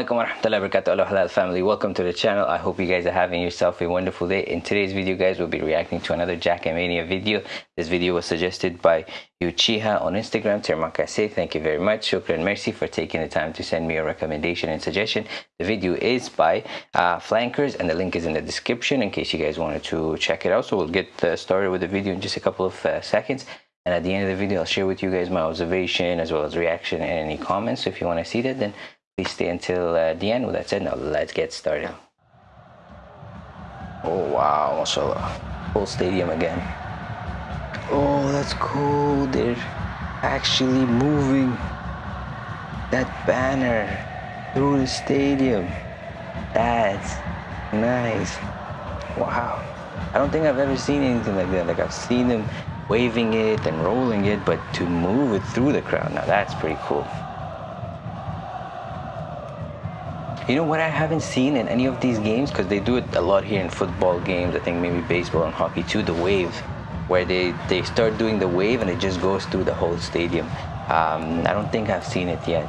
alaikum wa rahmatullahi wa barakatuh halal family. Welcome to the channel. I hope you guys are having yourself a wonderful day. In today's video guys we'll be reacting to another Jakmania video. This video was suggested by Uchiha on Instagram. Termakase thank you very much. Shukran Mercy for taking the time to send me a recommendation and suggestion. The video is by uh, Flankers and the link is in the description in case you guys wanted to check it out. So we'll get uh, started with the video in just a couple of uh, seconds. And at the end of the video I'll share with you guys my observation as well as reaction and any comments. So if you want to see that then stay until uh, the end. With that said now let's get started. Oh wow mashallah. Full stadium again. Oh that's cool they're actually moving that banner through the stadium. That's nice. Wow. I don't think i've ever seen anything like that. Like i've seen them waving it and rolling it but to move it through the crowd now that's pretty cool You know what I haven't seen in any of these games, because they do it a lot here in football games, I think maybe baseball and hockey too, the wave, where they, they start doing the wave and it just goes through the whole stadium. Um, I don't think I've seen it yet.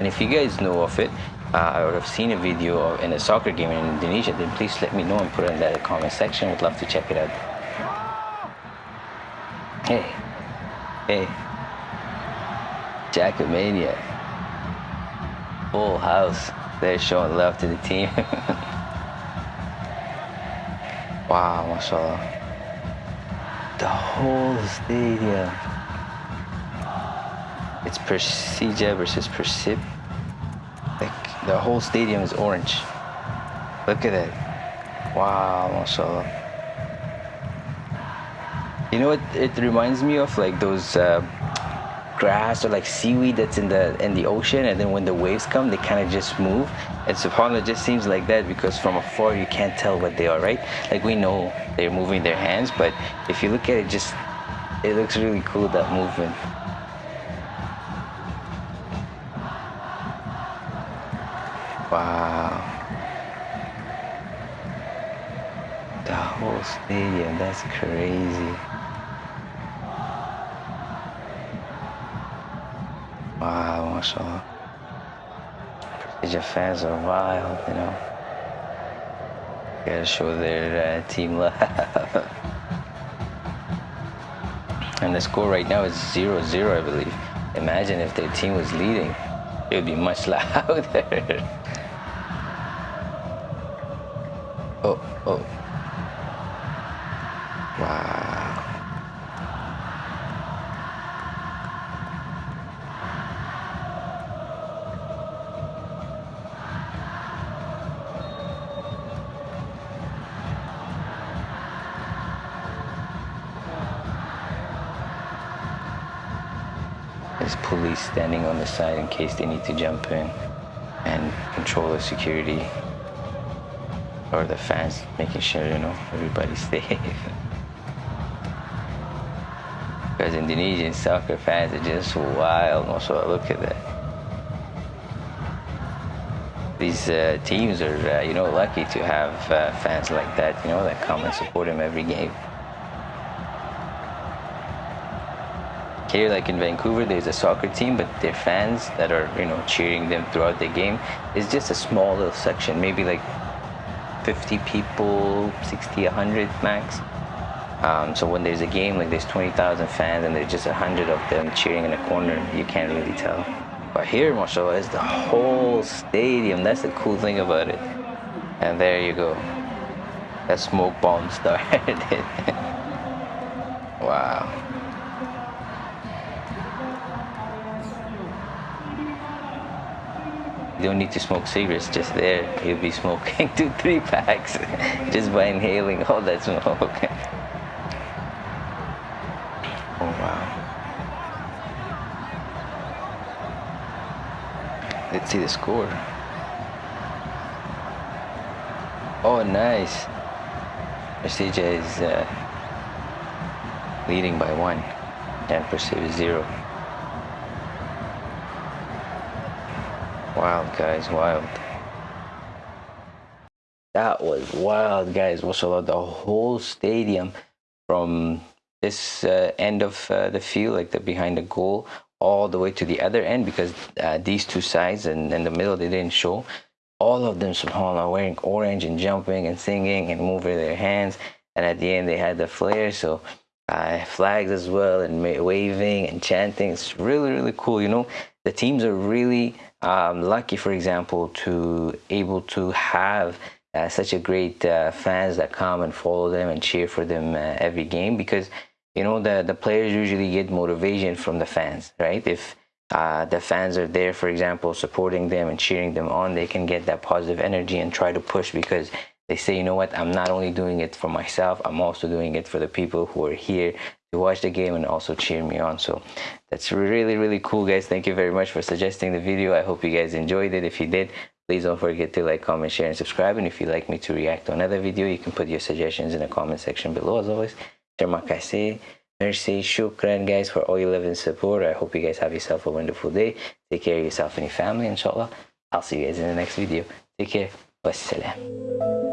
And if you guys know of it, uh, or have seen a video in a soccer game in Indonesia, then please let me know and put it in the comment section. Would love to check it out. Hey, hey, Jakmania full house. They're showing love to the team. wow, mashallah. The whole stadium. It's Persija versus Persib. Like the whole stadium is orange. Look at it. Wow, mashallah. You know what it reminds me of? Like those uh, grass or like seaweed that's in the in the ocean and then when the waves come they kind of just move. And subhanallah just seems like that because from afar you can't tell what they are right? Like we know they're moving their hands but if you look at it just it looks really cool that movement. Wow. The whole stadium that's crazy Wow, mashallah. Your fans are wild, you know. Gotta show their uh, team love. and the score right now is 0-0, I believe. Imagine if their team was leading. It would be much louder. oh, oh. There's police standing on the side in case they need to jump in and control the security or the fans, making sure, you know, everybody's safe. because Indonesian soccer fans are just wild. Also, look at that. These uh, teams are, uh, you know, lucky to have uh, fans like that, you know, that come and support them every game. Here like in Vancouver there's a soccer team but their fans that are you know cheering them throughout the game is just a small little section maybe like 50 people 60 100 max. Um, so when there's a game like there's 20,000 fans and there's just a hundred of them cheering in a corner you can't really tell. But here mashallah is the whole stadium. That's the cool thing about it. And there you go. That smoke bomb started. Wow You don't need to smoke cigarettes just there. You'll be smoking two, three packs just by inhaling all that smoke. oh wow. Let's see the score. Oh nice. Persija is uh, leading by one and Persija zero. Wild, guys, wild. That was wild, guys. Mashallah, the whole stadium from this uh, end of uh, the field, like the behind the goal, all the way to the other end because uh, these two sides and in the middle they didn't show all of them subhanallah wearing orange and jumping and singing and moving their hands and at the end they had the flare so uh, flags as well and waving and chanting. It's really really cool you know? The teams are really um, lucky for example to able to have uh, such a great uh, fans that come and follow them and cheer for them uh, every game because you know the the players usually get motivation from the fans right? If uh, the fans are there for example supporting them and cheering them on they can get that positive energy and try to push because they say you know what i'm not only doing it for myself i'm also doing it for the people who are here to watch the game and also cheer me on so that's really really cool guys thank you very much for suggesting the video i hope you guys enjoyed it if you did please don't forget to like comment share and subscribe and if you'd like me to react to another video you can put your suggestions in the comment section below as always terima kasih Merci, shukran guys for all your love and support. I hope you guys have yourself a wonderful day. Take care of yourself and your family, inshallah. I'll see you guys in the next video. Take care. Wassalam.